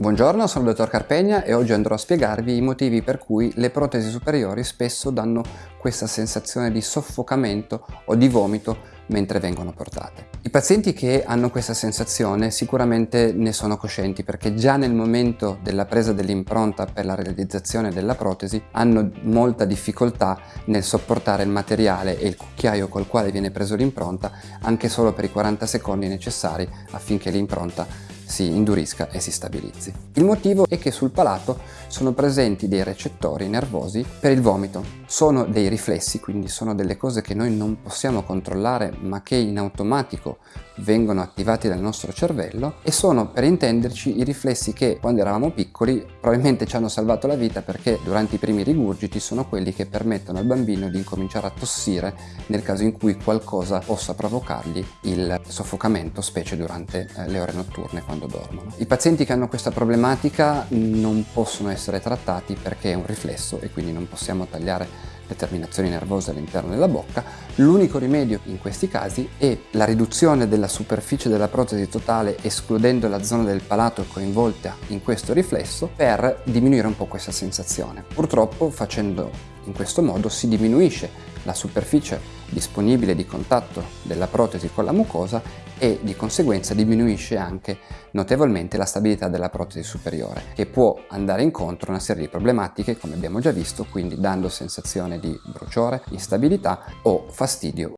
Buongiorno, sono il dottor Carpegna e oggi andrò a spiegarvi i motivi per cui le protesi superiori spesso danno questa sensazione di soffocamento o di vomito mentre vengono portate. I pazienti che hanno questa sensazione sicuramente ne sono coscienti perché già nel momento della presa dell'impronta per la realizzazione della protesi hanno molta difficoltà nel sopportare il materiale e il cucchiaio col quale viene preso l'impronta anche solo per i 40 secondi necessari affinché l'impronta si indurisca e si stabilizzi. Il motivo è che sul palato sono presenti dei recettori nervosi per il vomito. Sono dei riflessi, quindi sono delle cose che noi non possiamo controllare ma che in automatico vengono attivati dal nostro cervello e sono per intenderci i riflessi che quando eravamo piccoli probabilmente ci hanno salvato la vita perché durante i primi rigurgiti sono quelli che permettono al bambino di incominciare a tossire nel caso in cui qualcosa possa provocargli il soffocamento specie durante eh, le ore notturne quando dormono. I pazienti che hanno questa problematica non possono essere trattati perché è un riflesso e quindi non possiamo tagliare le terminazioni nervose all'interno della bocca, l'unico rimedio in questi casi è la riduzione della superficie della protesi totale escludendo la zona del palato coinvolta in questo riflesso per diminuire un po' questa sensazione. Purtroppo facendo in questo modo si diminuisce la superficie disponibile di contatto della protesi con la mucosa e di conseguenza diminuisce anche notevolmente la stabilità della protesi superiore che può andare incontro a una serie di problematiche come abbiamo già visto quindi dando sensazione di bruciore, instabilità o fastidio